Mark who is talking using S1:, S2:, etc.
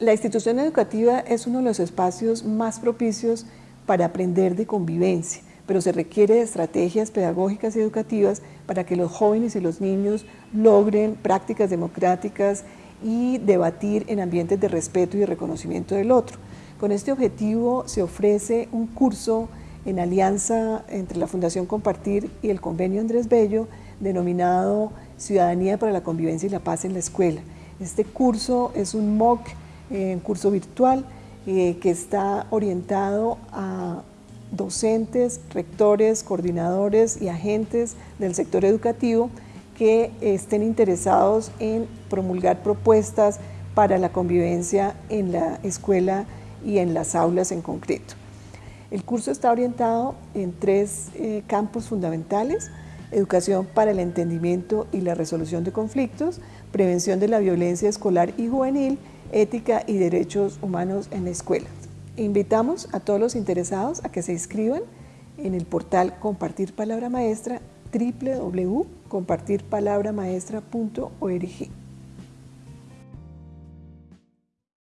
S1: La institución educativa es uno de los espacios más propicios para aprender de convivencia, pero se requiere estrategias pedagógicas y educativas para que los jóvenes y los niños logren prácticas democráticas y debatir en ambientes de respeto y de reconocimiento del otro. Con este objetivo se ofrece un curso en alianza entre la Fundación Compartir y el Convenio Andrés Bello, denominado Ciudadanía para la Convivencia y la Paz en la Escuela. Este curso es un MOOC un curso virtual eh, que está orientado a docentes, rectores, coordinadores y agentes del sector educativo que estén interesados en promulgar propuestas para la convivencia en la escuela y en las aulas en concreto. El curso está orientado en tres eh, campos fundamentales, educación para el entendimiento y la resolución de conflictos, prevención de la violencia escolar y juvenil ética y derechos humanos en la escuela. Invitamos a todos los interesados a que se inscriban en el portal Compartir Palabra Maestra www.compartirpalabramaestra.org.